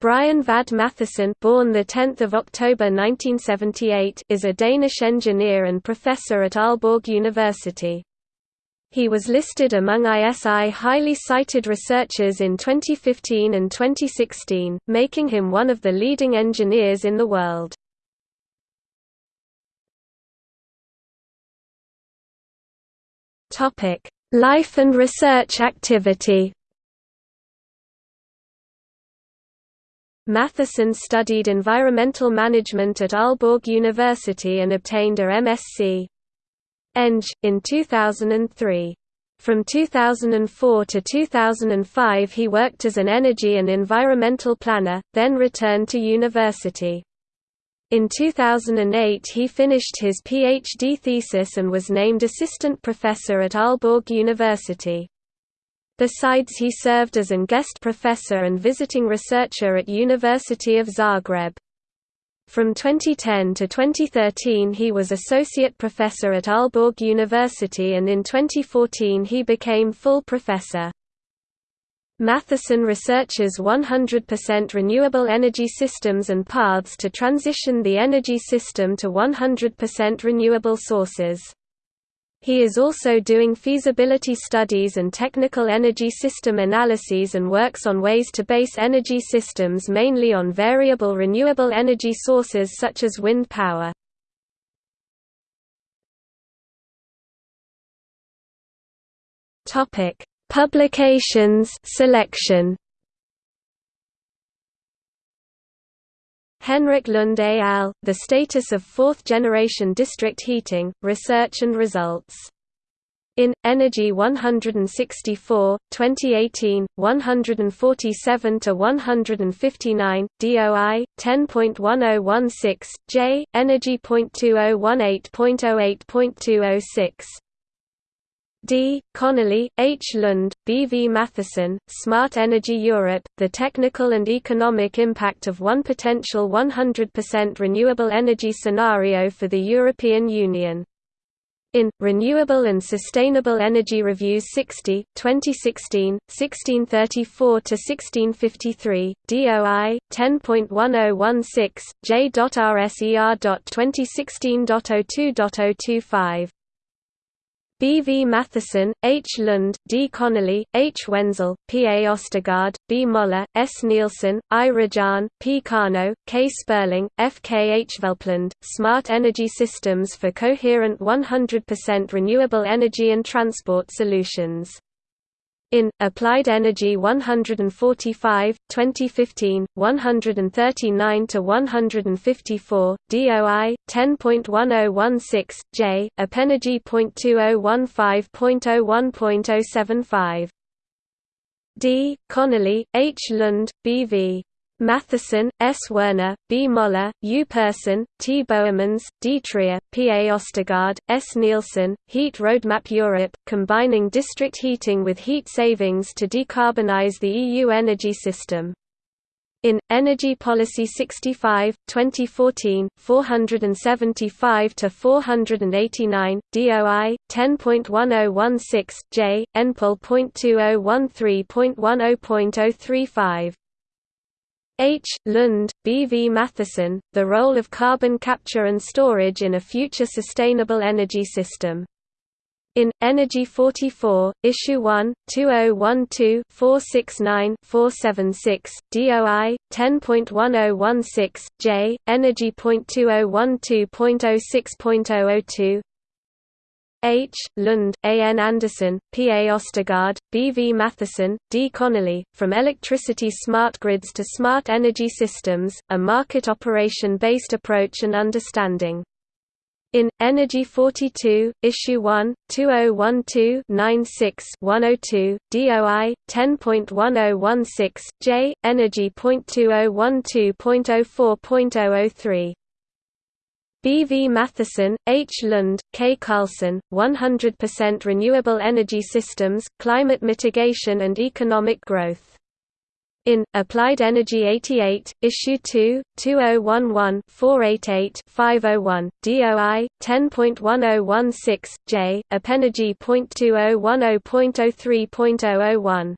Brian Vad Mathiesen born the 10th of October 1978 is a Danish engineer and professor at Aalborg University. He was listed among ISI highly cited researchers in 2015 and 2016, making him one of the leading engineers in the world. Topic: Life and research activity Mathiesen studied environmental management at Aalborg University and obtained a MSc. Eng. in 2003. From 2004 to 2005 he worked as an energy and environmental planner, then returned to university. In 2008 he finished his PhD thesis and was named assistant professor at Aalborg University. Besides he served as an guest professor and visiting researcher at University of Zagreb. From 2010 to 2013 he was associate professor at Aalborg University and in 2014 he became full professor. Mathiesen researches 100% renewable energy systems and paths to transition the energy system to 100% renewable sources. He is also doing feasibility studies and technical energy system analyses and works on ways to base energy systems mainly on variable renewable energy sources such as wind power. Publications selection Henrik Lund al., The Status of Fourth-Generation District Heating, Research and Results. In, Energy 164, 2018, 147–159, DOI, 10.1016, J, Energy.2018.08.206 D. Connolly, H. Lund, B. V. Mathiesen, Smart Energy Europe, The Technical and Economic Impact of One Potential 100% Renewable Energy Scenario for the European Union. In, Renewable and Sustainable Energy Reviews 60, 2016, 1634–1653, DOI, 10.1016, J.RSER.2016.02.025 B. V. Mathiesen, H. Lund, D. Connolly, H. Wenzel, P. A. Ostergaard, B. Moller, S. Nielsen, I. Rajan, P. Kano, K. Sperling, F. K. H. Velpland, Smart Energy Systems for Coherent 100% Renewable Energy and Transport Solutions in, Applied Energy 145, 2015, 139–154, DOI, 10.1016, J, Apenergy.2015.01.075. D. Connolly, H. Lund, B.V. Mathiesen, S. Werner, B. Moller, U. Persson, T. Boermans, D. Trier, P. A. Ostergaard, S. Nielsen, Heat Roadmap Europe, combining district heating with heat savings to decarbonize the EU energy system. In, Energy Policy 65, 2014, 475 to 489, DOI, 10.1016, J, NPOL.2013.10.035 H. Lund, B. V. Mathiesen, The Role of Carbon Capture and Storage in a Future Sustainable Energy System. In, Energy 44, Issue 1, 2012-469-476, DOI, 10.1016, J, Energy.2012.06.002 H. Lund, A. N. Andersen, P. A. Ostergaard, B. V. Mathiesen, D. Connolly, From Electricity Smart Grids to Smart Energy Systems, A Market Operation-Based Approach and Understanding. In, Energy 42, Issue 1, 2012-96-102, DOI, 10.1016, J, Energy.2012.04.003 B. V. Mathiesen, H. Lund, K. Carlson, 100% Renewable Energy Systems, Climate Mitigation and Economic Growth. In, Applied Energy 88, Issue 2, 2011-488-501, DOI, 10.1016, J, Apenergy.2010.03.001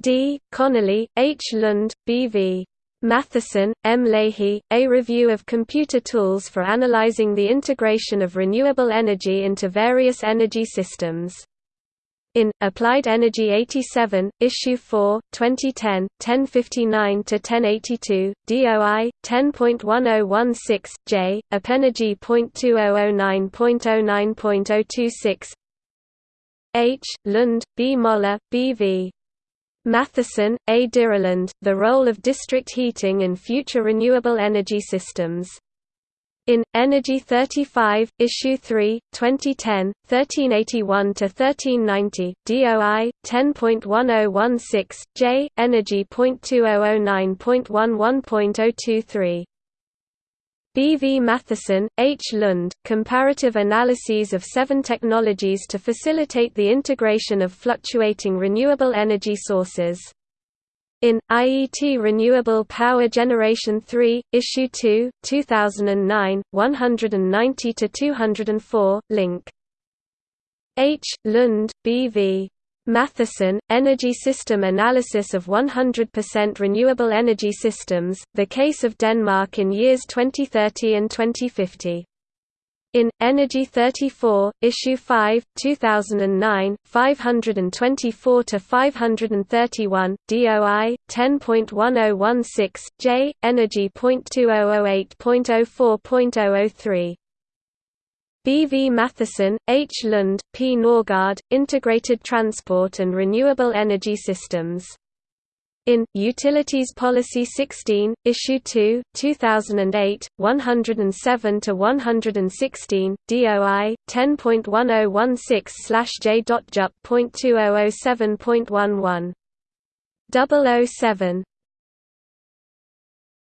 D. Connolly, H. Lund, B.V. Mathiesen, M. Leahy, A Review of Computer Tools for Analyzing the Integration of Renewable Energy into Various Energy Systems. In Applied Energy 87, Issue 4, 2010, 1059-1082, DOI 10.1016 J, AppEnergy.2009.09.026. H. Lund, B. Moller, B. V. Mathiesen, A. Dyrelund, The Role of District Heating in Future Renewable Energy Systems. In Energy 35, Issue 3, 2010, 1381–1390, DOI 10.1016 J, Energy.2009.11.023. B. V. Mathiesen, H. Lund, Comparative Analyses of Seven Technologies to Facilitate the Integration of Fluctuating Renewable Energy Sources. In IET Renewable Power Generation 3, Issue 2, 2009, 190 to 204, link. H. Lund, B.V. Mathiesen, Energy System Analysis of 100% Renewable Energy Systems, The Case of Denmark in Years 2030 and 2050. In Energy 34, Issue 5, 2009, 524 to 531, DOI 10.1016 J, Energy.2008.04.003. B. V. Mathiesen, H. Lund, P. Norgard, Integrated Transport and Renewable Energy Systems in Utilities Policy 16, Issue 2, 2008, 107 to 116, DOI 10.1016/j.jup.2007.11. 007